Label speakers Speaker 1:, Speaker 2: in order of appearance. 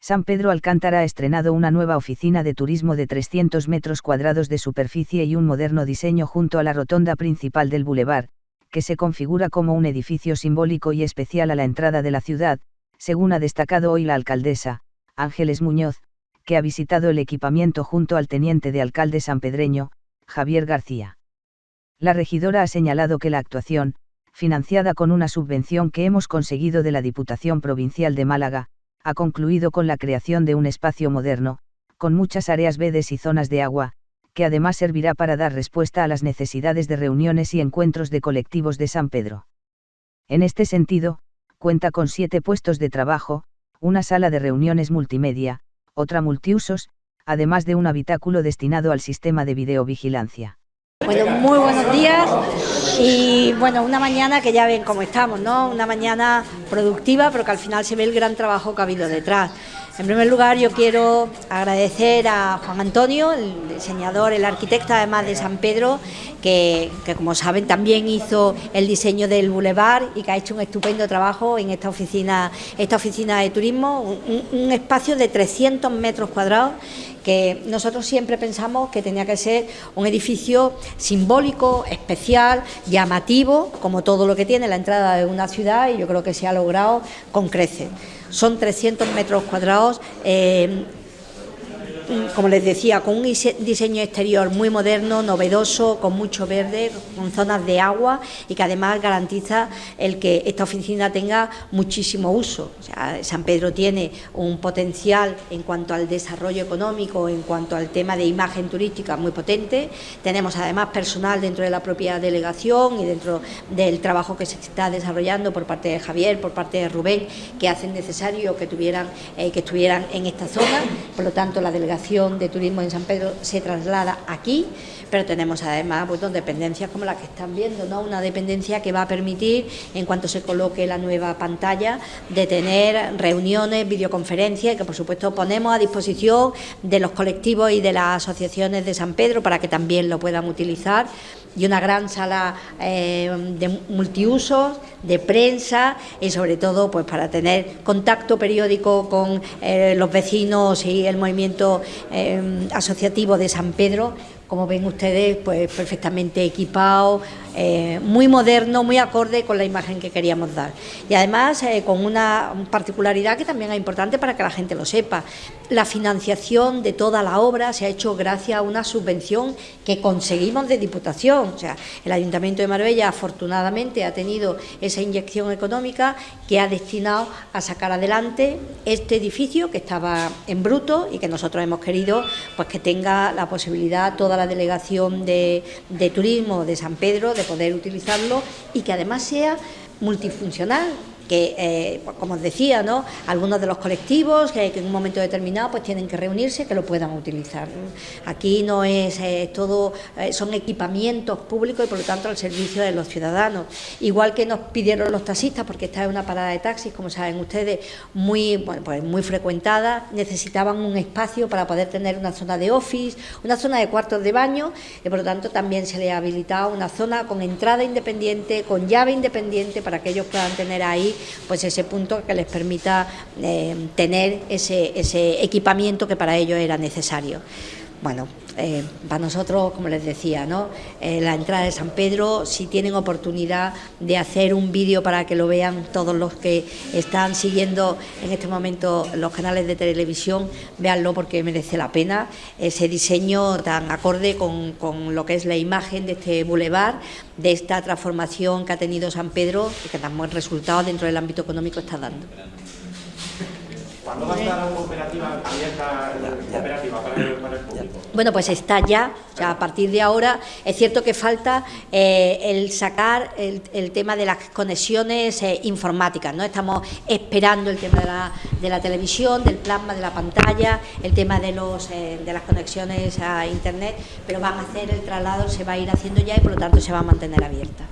Speaker 1: San Pedro Alcántara ha estrenado una nueva oficina de turismo de 300 metros cuadrados de superficie y un moderno diseño junto a la rotonda principal del bulevar, que se configura como un edificio simbólico y especial a la entrada de la ciudad, según ha destacado hoy la alcaldesa, Ángeles Muñoz, que ha visitado el equipamiento junto al teniente de alcalde sanpedreño, Javier García. La regidora ha señalado que la actuación, financiada con una subvención que hemos conseguido de la Diputación Provincial de Málaga, ha concluido con la creación de un espacio moderno, con muchas áreas verdes y zonas de agua, que además servirá para dar respuesta a las necesidades de reuniones y encuentros de colectivos de San Pedro. En este sentido, cuenta con siete puestos de trabajo, una sala de reuniones multimedia, otra multiusos, además de un habitáculo destinado al sistema de videovigilancia.
Speaker 2: Bueno, muy buenos días y bueno, una mañana que ya ven cómo estamos, ¿no? Una mañana productiva, pero que al final se ve el gran trabajo que ha habido detrás. En primer lugar, yo quiero agradecer a Juan Antonio, el diseñador, el arquitecto además de San Pedro, que, como saben también hizo el diseño del bulevar y que ha hecho un estupendo trabajo en esta oficina, esta oficina de turismo, un, un espacio de 300 metros cuadrados que nosotros siempre pensamos que tenía que ser un edificio simbólico, especial, llamativo, como todo lo que tiene la entrada de una ciudad y yo creo que se ha logrado con creces son 300 metros cuadrados. Eh, como les decía, con un diseño exterior muy moderno, novedoso, con mucho verde, con zonas de agua y que además garantiza el que esta oficina tenga muchísimo uso. San Pedro tiene un potencial en cuanto al desarrollo económico, en cuanto al tema de imagen turística muy potente. Tenemos además personal dentro de la propia delegación y dentro del trabajo que se está desarrollando por parte de Javier, por parte de Rubén, que hacen necesario que, tuvieran, eh, que estuvieran en esta zona. Por lo tanto, la delegación de Turismo en San Pedro se traslada aquí, pero tenemos además pues, dependencias como la que están viendo, ¿no? una dependencia que va a permitir, en cuanto se coloque la nueva pantalla, de tener reuniones, videoconferencias, que por supuesto ponemos a disposición de los colectivos y de las asociaciones de San Pedro para que también lo puedan utilizar y una gran sala eh, de multiusos, de prensa y sobre todo pues para tener contacto periódico con eh, los vecinos y el movimiento eh, asociativo de San Pedro como ven ustedes, pues perfectamente equipado, eh, muy moderno, muy acorde con la imagen que queríamos dar. Y además eh, con una particularidad que también es importante para que la gente lo sepa. La financiación de toda la obra se ha hecho gracias a una subvención que conseguimos de Diputación. O sea, el Ayuntamiento de Marbella afortunadamente ha tenido esa inyección económica que ha destinado a sacar adelante este edificio que estaba en bruto y que nosotros hemos querido pues que tenga la posibilidad toda la delegación de, turismo de San Pedro de poder utilizarlo y que además sea multifuncional, que, eh, como os decía, ¿no? algunos de los colectivos que, en un momento determinado pues tienen que reunirse, que lo puedan utilizar. Aquí no es eh, todo, eh, son equipamientos públicos y por lo tanto al servicio de los ciudadanos. Igual que nos pidieron los taxistas, porque esta es una parada de taxis, como saben ustedes, muy, bueno, pues muy frecuentada, necesitaban un espacio para poder tener una zona de office, una zona de cuartos de baño y por lo tanto también se les ha habilitado una zona con entrada independiente, con llave independiente para que ellos puedan tener ahí pues ese punto que les permita eh, tener ese, ese equipamiento que para ellos era necesario. Bueno, eh, para nosotros, como les decía, ¿no? Eh, la entrada de San Pedro, si tienen oportunidad de hacer un vídeo para que lo vean todos los que están siguiendo en este momento los canales de televisión, véanlo porque merece la pena ese diseño tan acorde con, con lo que es la imagen de este bulevar, de esta transformación que ha tenido San Pedro y que tan buen resultado dentro del ámbito económico está dando.
Speaker 3: ¿Cuándo va a estar operativa abierta operativa para el, público?
Speaker 2: Bueno, pues está ya, ya a partir de ahora. Es cierto que falta eh, el sacar el, tema de las conexiones eh, informáticas, ¿no? Estamos esperando el tema de la, de la, televisión, del plasma de la pantalla, el tema de, los, eh, de las conexiones a Internet, pero van a hacer el traslado, se va a ir haciendo ya y por lo tanto se va a mantener abierta.